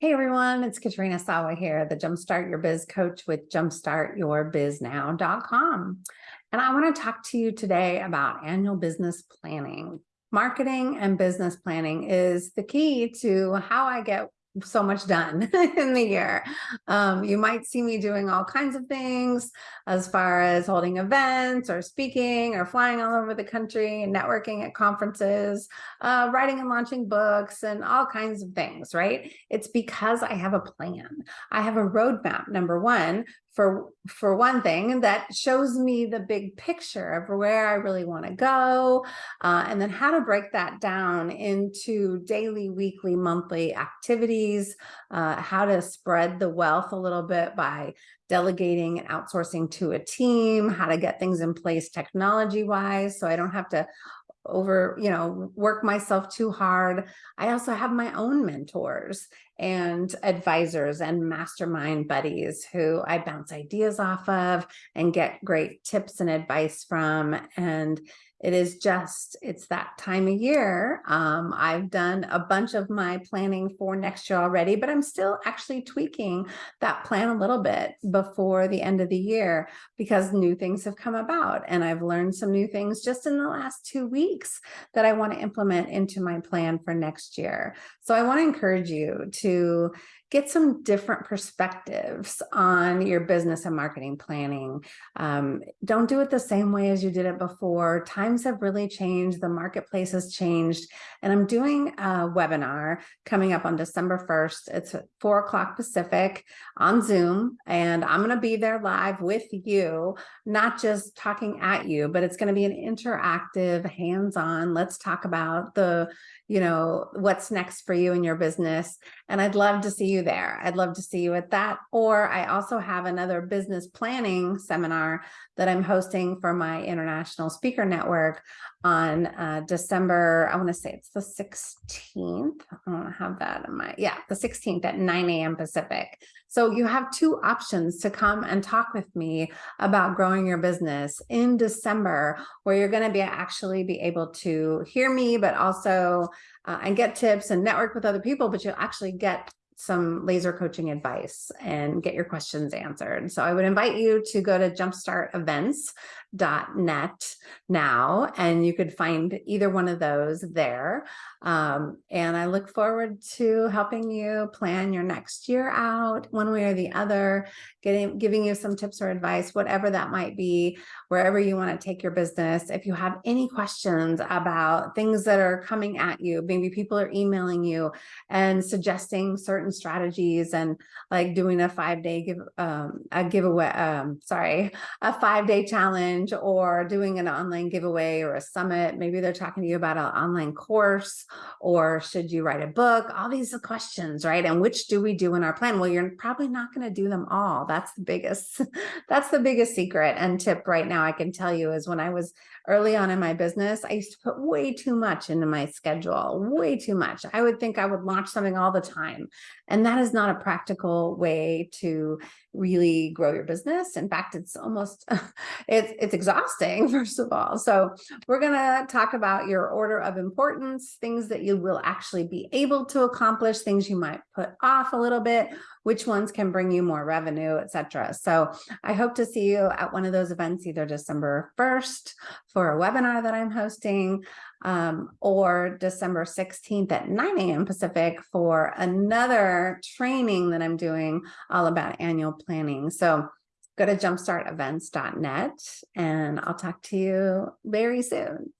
Hey everyone, it's Katrina Sawa here, the Jumpstart Your Biz coach with jumpstartyourbiznow.com. And I want to talk to you today about annual business planning. Marketing and business planning is the key to how I get so much done in the year. Um, you might see me doing all kinds of things as far as holding events or speaking or flying all over the country and networking at conferences, uh, writing and launching books and all kinds of things, right? It's because I have a plan. I have a roadmap, number one, for for one thing that shows me the big picture of where I really want to go uh, and then how to break that down into daily weekly monthly activities uh, how to spread the wealth a little bit by delegating and outsourcing to a team how to get things in place technology wise so I don't have to over, you know, work myself too hard. I also have my own mentors and advisors and mastermind buddies who I bounce ideas off of and get great tips and advice from. And it is just, it's that time of year. Um, I've done a bunch of my planning for next year already, but I'm still actually tweaking that plan a little bit before the end of the year because new things have come about. And I've learned some new things just in the last two weeks that I want to implement into my plan for next year. So I want to encourage you to to get some different perspectives on your business and marketing planning. Um, don't do it the same way as you did it before. Times have really changed. The marketplace has changed. And I'm doing a webinar coming up on December 1st. It's four o'clock Pacific on Zoom. And I'm going to be there live with you, not just talking at you, but it's going to be an interactive, hands-on. Let's talk about the, you know, what's next for you in your business. And I'd love to see you there. I'd love to see you at that. Or I also have another business planning seminar that I'm hosting for my international speaker network on uh, December, I want to say it's the 16th. I don't have that in my, yeah, the 16th at 9 a.m. Pacific. So you have two options to come and talk with me about growing your business in December, where you're going to be actually be able to hear me, but also uh, and get tips and network with other people, but you'll actually get some laser coaching advice and get your questions answered. So I would invite you to go to jumpstartevents.net now, and you could find either one of those there. Um, and I look forward to helping you plan your next year out one way or the other, getting giving you some tips or advice, whatever that might be, wherever you want to take your business. If you have any questions about things that are coming at you, maybe people are emailing you and suggesting certain strategies and like doing a five day give um, a giveaway, um, sorry, a five day challenge or doing an online giveaway or a summit. Maybe they're talking to you about an online course or should you write a book? All these questions, right? And which do we do in our plan? Well, you're probably not going to do them all. That's the biggest, that's the biggest secret and tip right now I can tell you is when I was early on in my business, I used to put way too much into my schedule, way too much. I would think I would launch something all the time. And that is not a practical way to really grow your business. In fact, it's almost, it's, it's exhausting, first of all. So we're going to talk about your order of importance, things that you will actually be able to accomplish, things you might put off a little bit, which ones can bring you more revenue, etc. So I hope to see you at one of those events, either December 1st for a webinar that I'm hosting, um, or December 16th at 9 a.m. Pacific for another training that I'm doing all about annual planning. So go to jumpstartevents.net and I'll talk to you very soon.